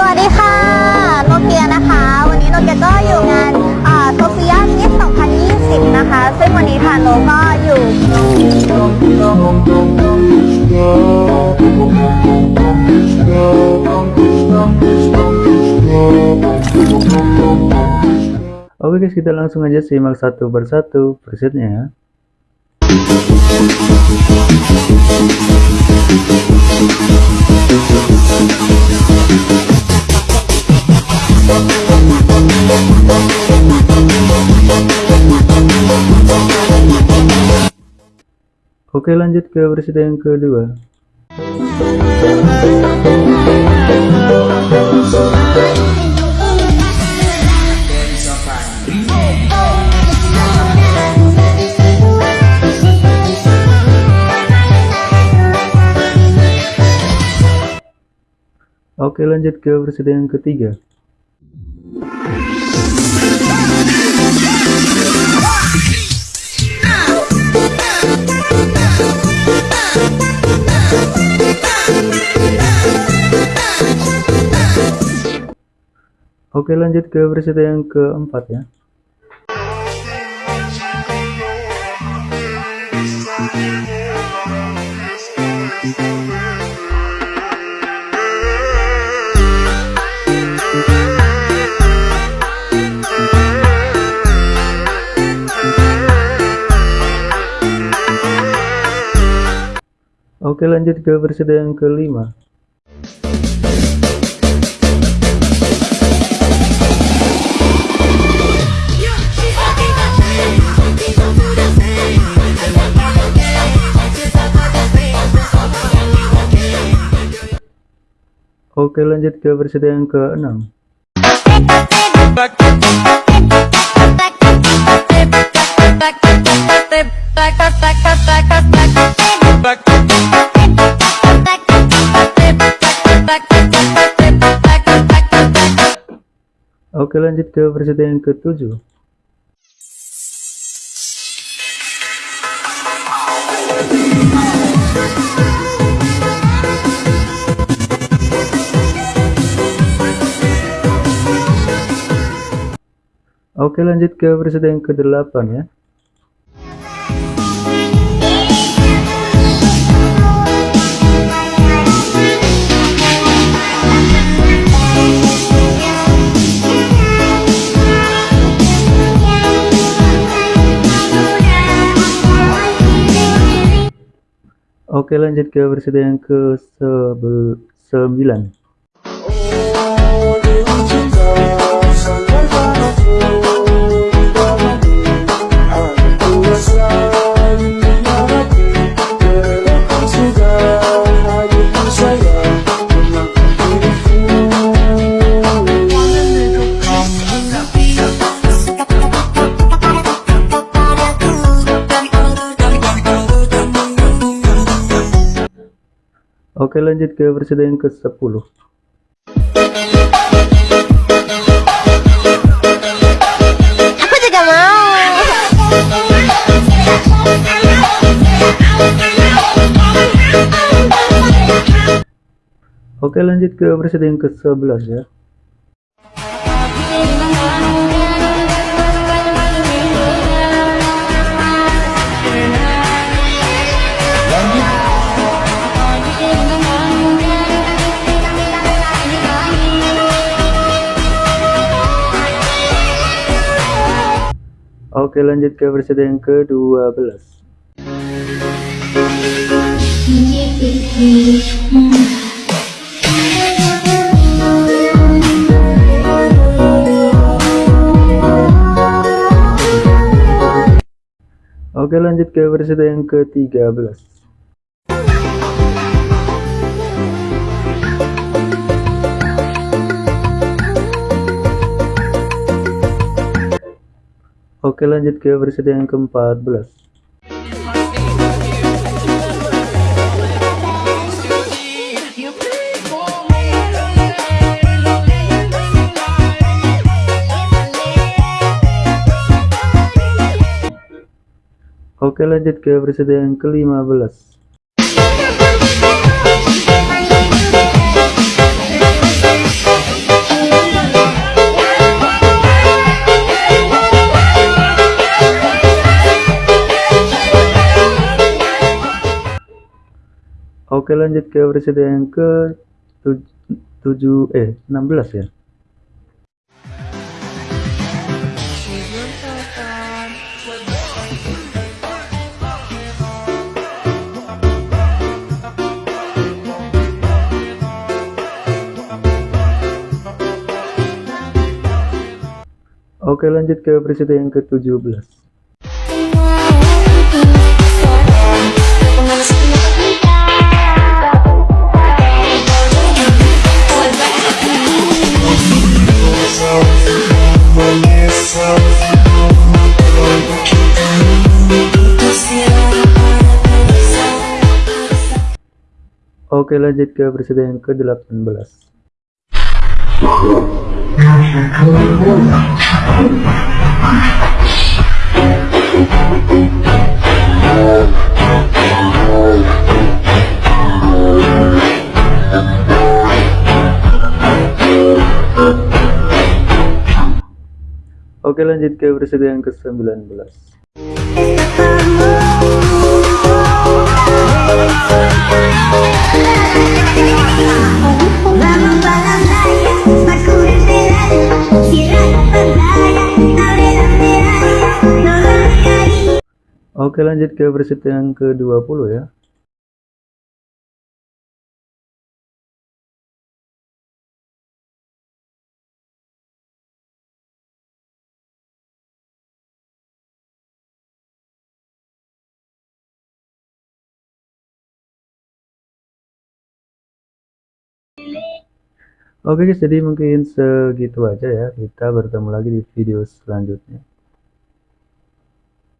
สวัสดีค่ะ โนเกียนะคะ วันนี้โนเกียก็อยู่งานโซเฟียมิส2020 นะคะ ซึ่งวันนี้ทางโนก็อยู่ Oke guys, kita langsung aja simak satu persatu presetnya ya. Oke lanjut ke preset yang kedua. Oke lanjut ke versi yang ketiga Oke lanjut ke versi yang keempat ya. Oke lanjut ke versi yang kelima Oke lanjut ke versi yang keenam. Oke lanjut ke versi yang ketujuh Oke lanjut ke versi yang ke-8 ya. Oke lanjut ke versi yang ke-9 Oke lanjut ke versi yang ke-10 Aku juga mau. Oke lanjut ke versi yang ke-11 ya Oke lanjut ke versi yang ke-12 Oke lanjut ke versi yang ke-13 Oke lanjut ke versi yang ke-14 Oke lanjut ke versi yang ke-15 Oke lanjut ke presiden yang ke 7 eh 16 ya. Oke lanjut ke presiden yang ke-17 Oke lanjut ke presiden yang ke-18 Oke lanjut ke presiden yang ke-19 Vamos para la playa, Baku en verano, Sierra la pantalla, abre la medalla, no la cariño. Oke lanjut ke presiden yang ke-20 ya Oke guys, jadi mungkin segitu aja ya. Kita bertemu lagi di video selanjutnya.